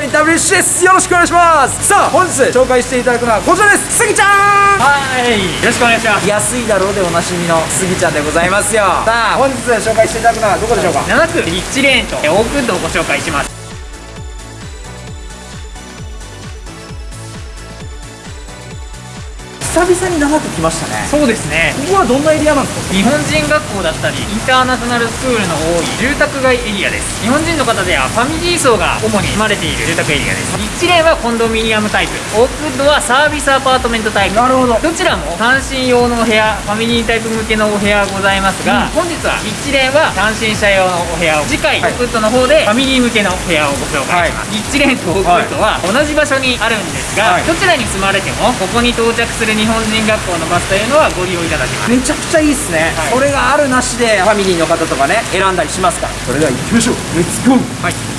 芸人 WC ですよろしくお願いします。さあ本日紹介していただくのはこちらです。スギちゃん。はい。よろしくお願いします。安いだろうでおなじみのスギちゃんでございますよ。さあ本日紹介していただくのはどこでしょうか？7区。リッチレーンと。オークンドをご紹介します久々に長く来ましたね。そうですね。ここはどんなエリアなんですか？日本人学校だったりインターナショナルスクールの多い住宅街エリアです。日本人の方ではファミリー層が主に住まれている住宅エリアです。リッチレーンはコンドミニアムタイプ。オークウッドはサービスアパートメントタイプ。なるほど。どちらも単身用のお部屋ファミリータイプ向けのお部屋ございますが、本日はリッチレーンは単身者用のお部屋を。次回、はい。オークウッドの方でファミリー向けのお部屋をご紹介します、リッチレーンとオークウッドは同じ場所にあるんですが、はい。どちらに住まれてもここに到着する日本人学校のバスというのはご利用いただけます。めちゃくちゃいいっすね、はい。それがあるなしでファミリーの方とかね選んだりしますか？らそれでは行きましょう。レッツゴー。はい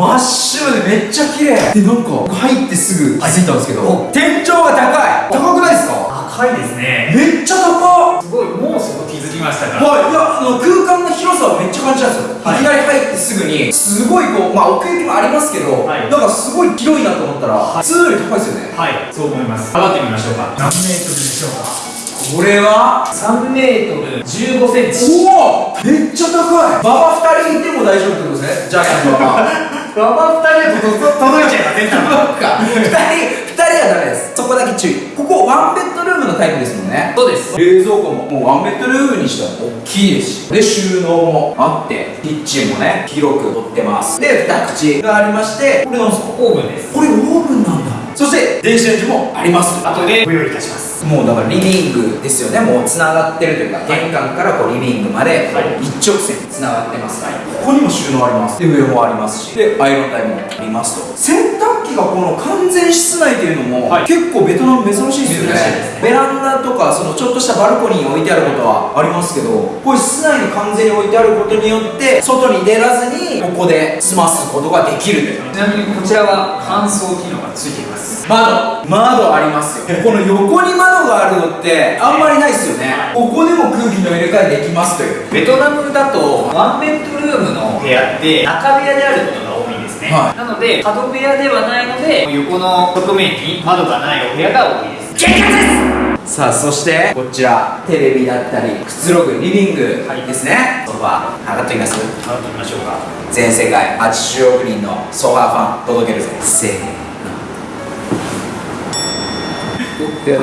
真っ白でめっちゃ綺麗。でなんか入ってすぐ気づいたんですけど、天井が高い。高くないですか？高いですね。めっちゃ高っ。すごいもうそこ気づきましたか？はい、いやあの空間の広さはめっちゃ感じたんですよ、はい。い、きなり入ってすぐにすごいこうまあ奥行きもありますけど、はい。なんかすごい広いなと思ったら、普通より高いですよね。はい。そう思います。測ってみましょうか。何メートルでしょうか？これは？3メートル15センチ。おお！めっちゃ高い。馬場2人いても大丈夫ってことですね。ジャイアント馬 場馬場2人だと届いちゃいませんそうか。2人2人はダメです。そこだけ注意。ここワンベッドルームのタイプですもんね。そうです。冷蔵庫ももうワンベッドルームにしては大きいですしで収納もあってキッチンもね広く取ってます。で二口がありましてこれなんですか？オーブンです。これオーブンなんだ。そして電子レンジもあります。後でご用意いたしますもうだからリビングですよね。もうつながってるというか玄関からこうリビングまではい。一直線につながってます、ここにも収納あります。で上もありますし。でアイロン台もありますと。洗濯機がこの完全室内っていうのも、はい。結構ベトナム珍しいですよね。ね。ベランダとかそのちょっとしたバルコニーに置いてあることはありますけどこういう室内に完全に置いてあることによって外に出らずにここで済ますことができるちなみにこちらは乾燥機能がついています。窓。窓ありますよ。この横に窓があるのってあんまりないですよね。ここでも空気の入れ替えできますという。ベトナムだとワンベッドルームの部屋って中部屋であることがですね、はい。なので角部屋ではないので横の側面に窓がないお部屋が多いです。激アツですさあそしてこちらテレビだったりくつろぐリビングはい。ですね、ソファー上がってみます？払ってみましょうか。全世界80億人のソファーファン届けるぜ。せーのいや、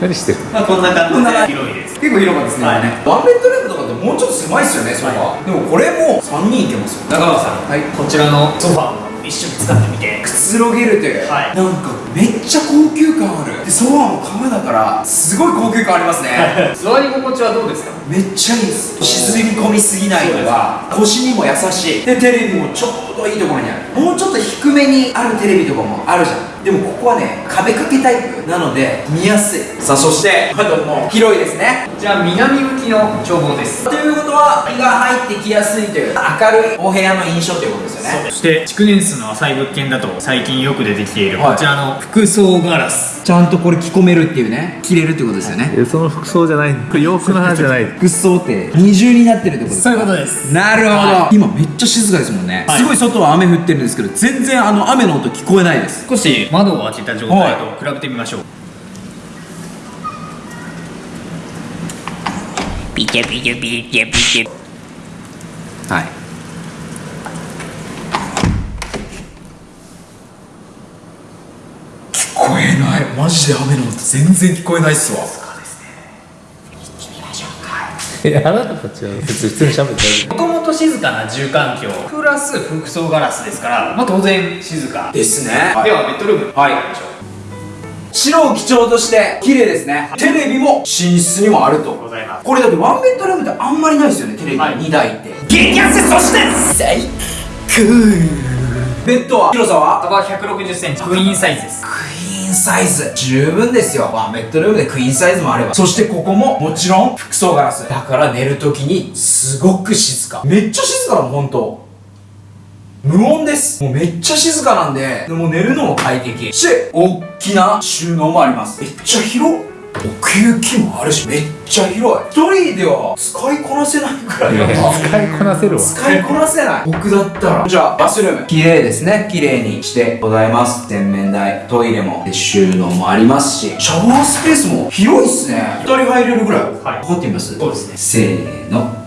何してる？まあこんな感じで。広いです。結構広かったですね、はい。ワンベッドルームとかってもうちょっと狭いですよねソファー、でもこれも3人いけますよ。中川さんはい。こちらのソファーも一緒に使ってみて。くつろげるという、はい。なんかめっちゃ高級感ある。でソファーも革だからすごい高級感ありますね。座り心地はどうですか？めっちゃいいです。沈み込みすぎないのが腰にも優しい。でテレビもちょうどいいところにある。もうちょっと低めにあるテレビとかもあるじゃんでもここはね壁掛けタイプなので見やすい。さあそして窓も広いですね。こちら南向きの眺望です。ということは日が入ってきやすいという明るいお部屋の印象ということですよね。そして築年数の浅い物件だと最近よく出てきているはい。こちらの服装ガラスちゃんとこれ着込めるっていうね着れるってことですよね。えその服装じゃない。これ洋服の話じゃない。服装って二重になってるってことですか？そういうことです。なるほど、は今めっちゃ静かですもんね、はい。すごい外は雨降ってるんですけど全然あの雨の音聞こえないです。少し窓を開けた状態と比べてみましょう。ピチャピチャピチャピチャはい聞こえないマジで雨の音全然聞こえないっすわ。えあなたたちは別に普通に喋って大丈もともと静かな住環境。プラス服装ガラスですから、まあ、当然静かでですね。はベッドルームはい入りましょう。白を基調として綺麗ですね。テレビも寝室にもあると。ございます。これだってワンベッドルームってあんまりないですよねテレビはい。2台って。激安そして最高ベッドは広さは幅1 6 0センチクイーンサイズですクイーンサイズ十分ですよ。ワンベッドルームでクイーンサイズもあれば。そしてここももちろん服装ガラス。だから寝るときにすごく静か。めっちゃ静かだもんほんと無音です。もうめっちゃ静かなんでも寝るのも快適。して大きな収納もあります。めっちゃ広っ。奥行きもあるしめっちゃ広い。一人では使いこなせないくらいだな使いこなせるわ。使いこなせない。僕だったら。じゃあバスルーム。綺麗ですね。綺麗にしてございます。洗面台。トイレもで収納もありますし。シャワースペースも広いっすね。2人入れるぐらい。はい。測ってみます。そうですね。せーの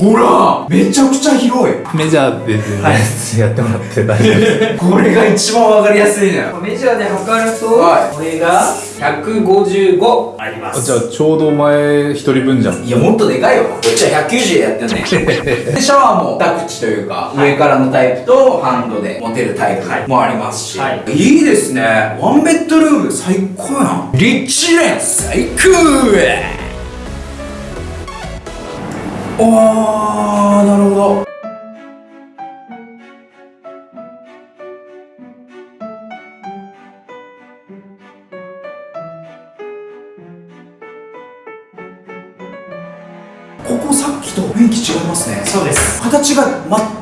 ほらめちゃくちゃ広い。メジャーでやってもらって大丈夫です これが一番わかりやすいのよ。メジャーで測ると、はい。これが155あります。じゃあちょうどお前一人分じゃん。いやもっとでかいよ。こっちは190でやってんね でシャワーも二口というか、上からのタイプとハンドで持てるタイプもありますし、はい。い、いですね。ワンベッドルーム最高やん。リッチレン最高おーなるほど。ここさっきと雰囲気違いますね。そうです。形が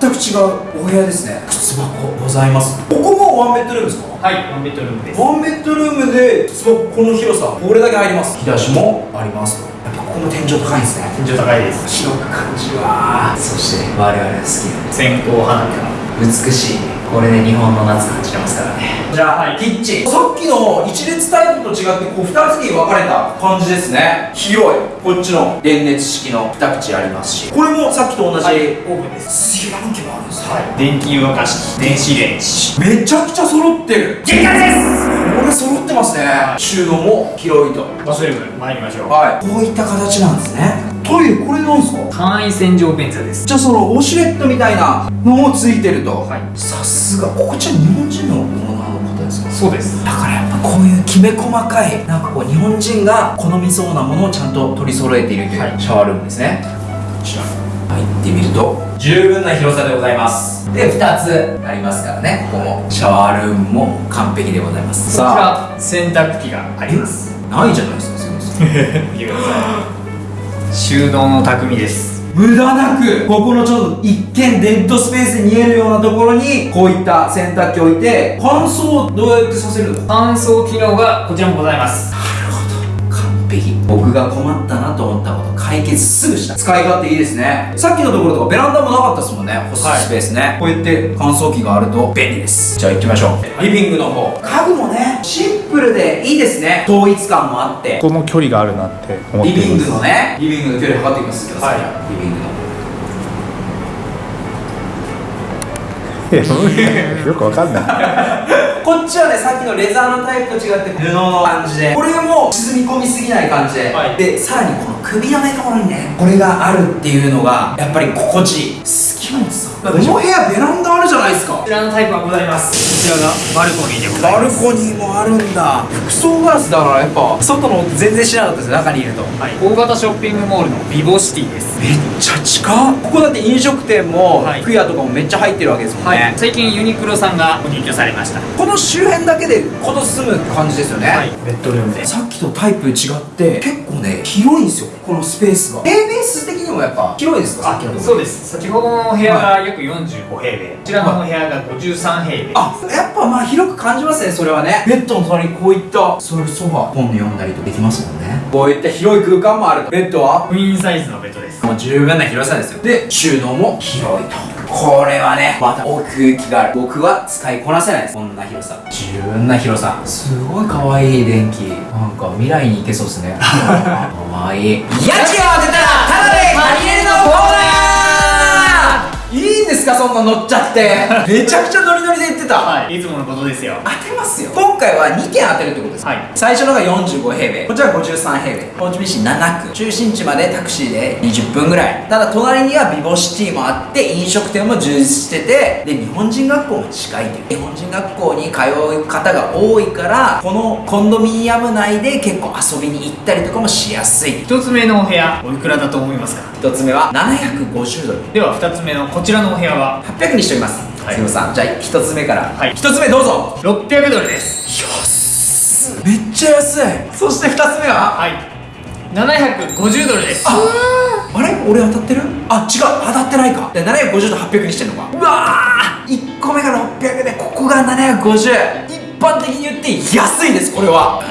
全く違うお部屋ですね。靴箱ございます。ここもワンベッドルームですか？はいワンベッドルームです。ワンベッドルームで靴箱この広さこれだけ入ります。引き出しもありますとここも天井高いんですね。天井高いです。広く感じるわ。そして我々が好きな線香花火が美しい。これで日本の夏感じてますからね。じゃあ、はい。キッチン。さっきの一列タイプと違ってこう2つに分かれた感じですね。広い。こっちの電熱式の2口ありますし。これもさっきと同じ、はい。オーブンです。炊飯器もあるんですはい。電気湯沸かし電子レンジ。めちゃくちゃ揃ってる。限界ですこれ揃ってますね、収納も広いと。バスルーム参りましょう。はい。こういった形なんですね。トイレこれなんですか？簡易洗浄便座です。じゃあそのウォシュレットみたいなのもついてると、はい。さすが。ここちら日本人のものの方ですかそうです。だからやっぱこういうきめ細かいなんかこう日本人が好みそうなものをちゃんと取り揃えているという、はい。シャワールームですね。こちら入ってみると十分な広さでございます。で2つありますからね。ここも。シャワールームも完璧でございます。こちら洗濯機があります。ないじゃないですかすいません見てください収納の匠です。無駄なくここのちょっと一見デッドスペースに見えるようなところにこういった洗濯機を置いて乾燥どうやってさせるの乾燥機能がこちらもございます。完璧僕が困ったなと思ったこと解決すぐした。使い勝手いいですね。さっきのところとかベランダもなかったですもんね。干すはいスペースね、こうやって乾燥機があると便利です。じゃあ行きましょう。リビングの方。家具もねシンプルでいいですね。統一感もあって。この距離があるなって思ってリビングのねリビングの距離測っていきますけど、はい。リビングのよくわかんないこっちはねさっきのレザーのタイプと違って布の。感じで。これも沈み込みすぎない感じで、はい。でさらにこの首のねところにねこれがあるっていうのがやっぱり心地いい。好きなんですよこの部屋ベランダあるじゃないですか。こちらのタイプはございます。こちらがバルコニーでございバルますコニーもあるんだ。服装ガラスだからやっぱ外の全然知らなかったです。中にいると。はい、大型ショッピングモールのビボシティですめっちゃ近っ。ここだって飲食店も、はい。服屋とかもめっちゃ入ってるわけですもんね、はい、最近ユニクロさんがご入居されました。この周辺だけでこと住む感じですよね、はい。ベッドルームで。さっきとタイプ違って結構ね広いんですよ。このスペースが。平面数的にもやっぱ広いですかそうです。先ほどのお部屋が約45平米、こちらのお部屋が53平米、あやっぱまあ広く感じますねそれはね。ベッドの隣にこういった。座るソファ本読んだりとできますもんね。こういった広い空間もある。とベッドは？クイーンサイズのベッドです。もう十分な広さですよ。で収納も広いと。これはねまた奥行きがある。僕は使いこなせないです。こんな広さ。十分な広さ。すごい可愛い電気。なんか未来に行けそうですね。可愛い。家賃を当ですかそんな乗っちゃって。めちゃくちゃノリノリで言ってた、はい。いつものことですよ。当てますよ今回は2件当てるってことです。はい。最初のが45平米。こちらが53平米。ホーチミン市7区。中心地までタクシーで20分ぐらい。ただ隣にはビボシティもあって飲食店も充実しててで日本人学校も近いという。日本人学校に通う方が多いからこのコンドミニアム内で結構遊びに行ったりとかもしやすい。一つ目のお部屋おいくらだと思いますか？1つ目は750ドル。では二つ目のこちらのお部屋は？800にしておりますはい。すみません。じゃあ1つ目から、はい。1つ目どうぞ。600ドルです。安っ。めっちゃ安い。そして2つ目は？はい。750ドルです。ああれ？俺当たってる？あ違う。当たってないか。で750と800にしてんのか。うわー。1個目が600でここが750一般的に言って安いですこれは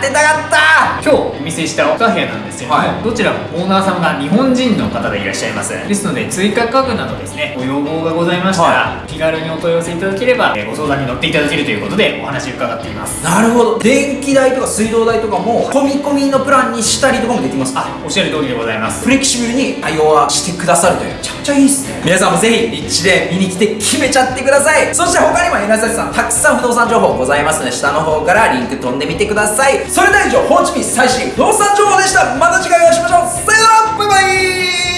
当てたかった。今日お見せした2部屋なんですけれども、はい。どちらもオーナーさんが日本人の方でいらっしゃいます。ですので追加家具などですねご要望がございましたら、気軽にお問い合わせいただければえーご相談に乗っていただけるということでお話伺っています。なるほど。電気代とか水道代とかも込み込みのプランにしたりとかもできます。かあおっしゃる通りでございます。フレキシブルに対応はしてくださるというめちゃくちゃいいっすね。皆さんもぜひ立地で見に来て決めちゃってください。そして他にも稲崎さんたくさん不動産情報ございますので下の方からリンク飛んでみてくださいそれでは以上ホーチミン最新不動産情報でした。また次回お会いしましょう。さよなら。バイバイ。